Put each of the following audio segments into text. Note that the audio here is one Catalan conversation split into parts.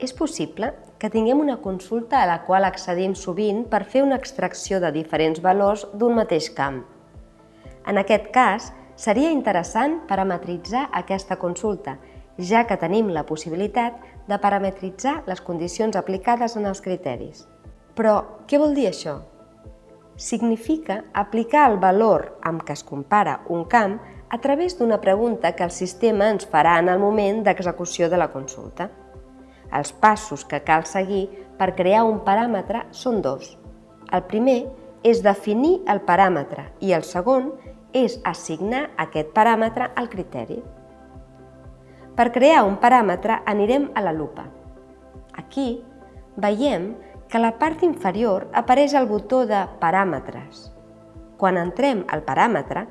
És possible que tinguem una consulta a la qual accedim sovint per fer una extracció de diferents valors d'un mateix camp. En aquest cas, seria interessant parametritzar aquesta consulta, ja que tenim la possibilitat de parametritzar les condicions aplicades en els criteris. Però què vol dir això? Significa aplicar el valor amb què es compara un camp a través d'una pregunta que el sistema ens farà en el moment d'execució de la consulta. Els passos que cal seguir per crear un paràmetre són dos. El primer és definir el paràmetre i el segon és assignar aquest paràmetre al criteri. Per crear un paràmetre anirem a la lupa. Aquí veiem que a la part inferior apareix el botó de Paràmetres. Quan entrem al paràmetre,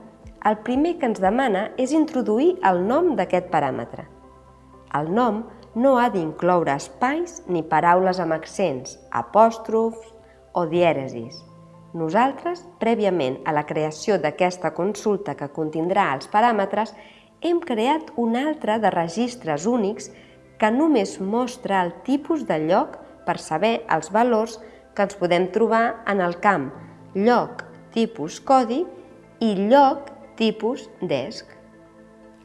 el primer que ens demana és introduir el nom d'aquest paràmetre. El nom no ha d'incloure espais ni paraules amb accents, apòstrofs o dièresis. Nosaltres, prèviament a la creació d'aquesta consulta que contindrà els paràmetres, hem creat un altre de registres únics que només mostra el tipus de lloc per saber els valors que ens podem trobar en el camp lloc tipus codi i lloc tipus desc.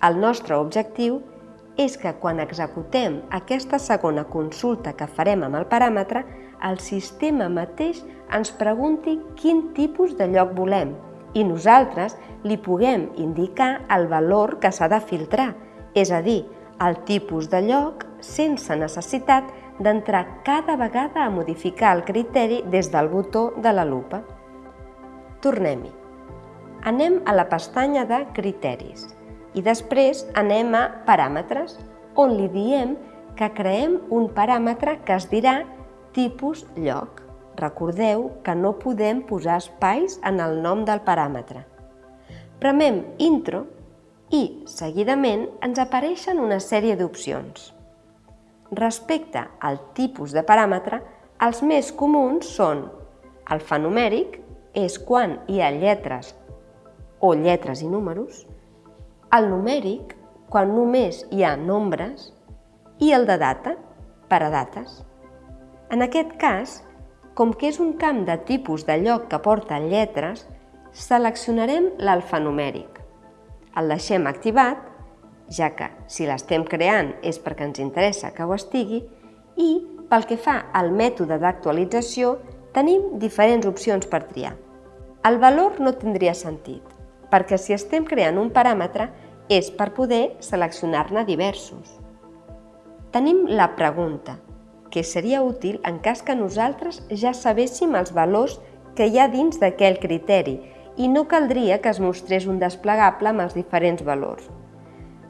El nostre objectiu és que quan executem aquesta segona consulta que farem amb el paràmetre, el sistema mateix ens pregunti quin tipus de lloc volem i nosaltres li puguem indicar el valor que s'ha de filtrar, és a dir, el tipus de lloc sense necessitat d'entrar cada vegada a modificar el criteri des del botó de la lupa. Tornem-hi. Anem a la pestanya de Criteris i després anem a paràmetres, on li diem que creem un paràmetre que es dirà tipus lloc. Recordeu que no podem posar espais en el nom del paràmetre. Premem intro i, seguidament, ens apareixen una sèrie d'opcions. Respecte al tipus de paràmetre, els més comuns són alfanumèric, és quan hi ha lletres o lletres i números, el numèric, quan només hi ha nombres, i el de data, per a dates. En aquest cas, com que és un camp de tipus de lloc que porta lletres, seleccionarem l'alfanumèric. El deixem activat, ja que si l'estem creant és perquè ens interessa que ho estigui, i pel que fa al mètode d'actualització, tenim diferents opcions per triar. El valor no tindria sentit, perquè si estem creant un paràmetre és per poder seleccionar-ne diversos. Tenim la pregunta, que seria útil en cas que nosaltres ja sabéssim els valors que hi ha dins d'aquell criteri i no caldria que es mostrés un desplegable amb els diferents valors.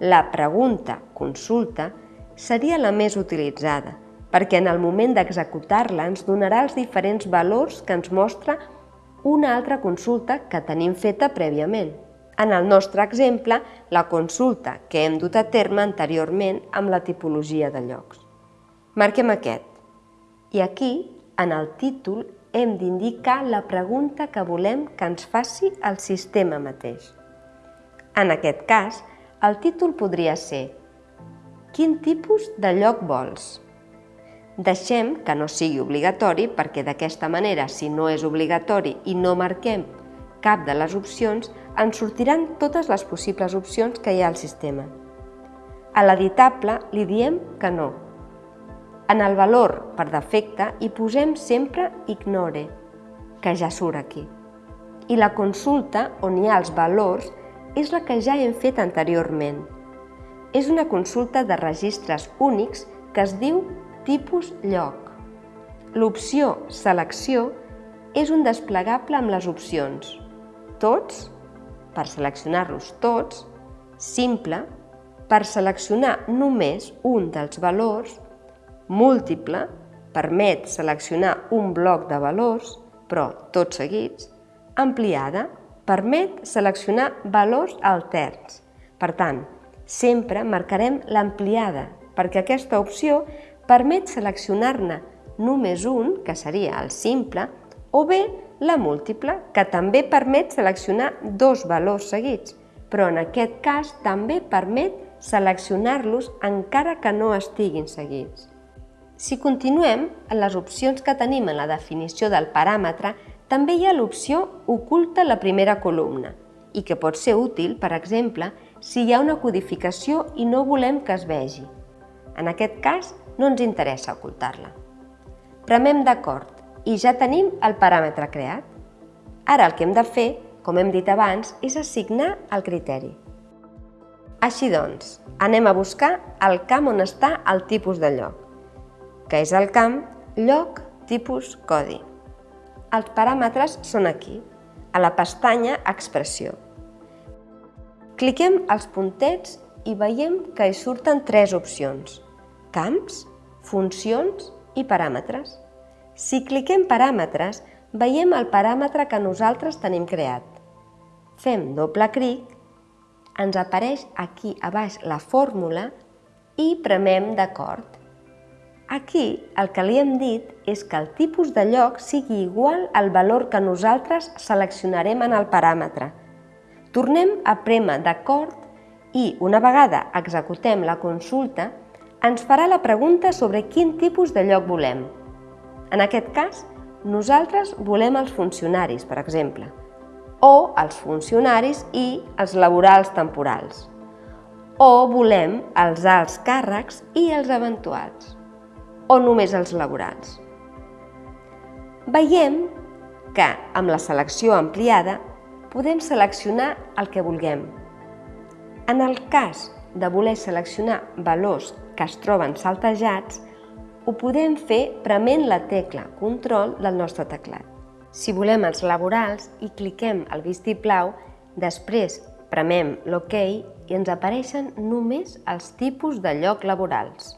La pregunta, consulta, seria la més utilitzada, perquè en el moment d'executar-la ens donarà els diferents valors que ens mostra una altra consulta que tenim feta prèviament. En el nostre exemple, la consulta que hem dut a terme anteriorment amb la tipologia de llocs. Marquem aquest. I aquí, en el títol, hem d'indicar la pregunta que volem que ens faci el sistema mateix. En aquest cas, el títol podria ser Quin tipus de lloc vols? Deixem que no sigui obligatori perquè d'aquesta manera, si no és obligatori i no marquem cap de les opcions, ens sortiran totes les possibles opcions que hi ha al sistema. A l'editable li diem que no. En el valor per defecte hi posem sempre ignore, que ja surt aquí. I la consulta on hi ha els valors és la que ja hem fet anteriorment. És una consulta de registres únics que es diu tipus lloc. L'opció selecció és un desplegable amb les opcions tots per seleccionar-los tots, simple, per seleccionar només un dels valors, múltiple, permet seleccionar un bloc de valors, però tots seguits, ampliada, permet seleccionar valors alterns. Per tant, sempre marcarem l'ampliada, perquè aquesta opció permet seleccionar-ne només un, que seria el simple, o bé la múltiple, que també permet seleccionar dos valors seguits, però en aquest cas també permet seleccionar-los encara que no estiguin seguits. Si continuem, en les opcions que tenim en la definició del paràmetre, també hi ha l'opció Oculta la primera columna i que pot ser útil, per exemple, si hi ha una codificació i no volem que es vegi. En aquest cas, no ens interessa ocultar-la. Premem d'acord i ja tenim el paràmetre creat. Ara el que hem de fer, com hem dit abans, és assignar el criteri. Així doncs, anem a buscar el camp on està el tipus de lloc, que és el camp lloc tipus codi. Els paràmetres són aquí, a la pestanya Expressió. Cliquem els puntets i veiem que hi surten tres opcions, camps, funcions i paràmetres. Si cliquem paràmetres, veiem el paràmetre que nosaltres tenim creat. Fem doble clic ens apareix aquí a baix la fórmula i premem d'acord. Aquí el que li hem dit és que el tipus de lloc sigui igual al valor que nosaltres seleccionarem en el paràmetre. Tornem a premer d'acord i, una vegada executem la consulta, ens farà la pregunta sobre quin tipus de lloc volem. En aquest cas, nosaltres volem els funcionaris, per exemple o els funcionaris i els laborals temporals. O volem els alts càrrecs i els eventuals. O només els laborals. Veiem que amb la selecció ampliada podem seleccionar el que vulguem. En el cas de voler seleccionar valors que es troben saltejats, ho podem fer prement la tecla Control del nostre teclat. Si volem els laborals i cliquem el vistiplau, després premem l'OK i ens apareixen només els tipus de lloc laborals.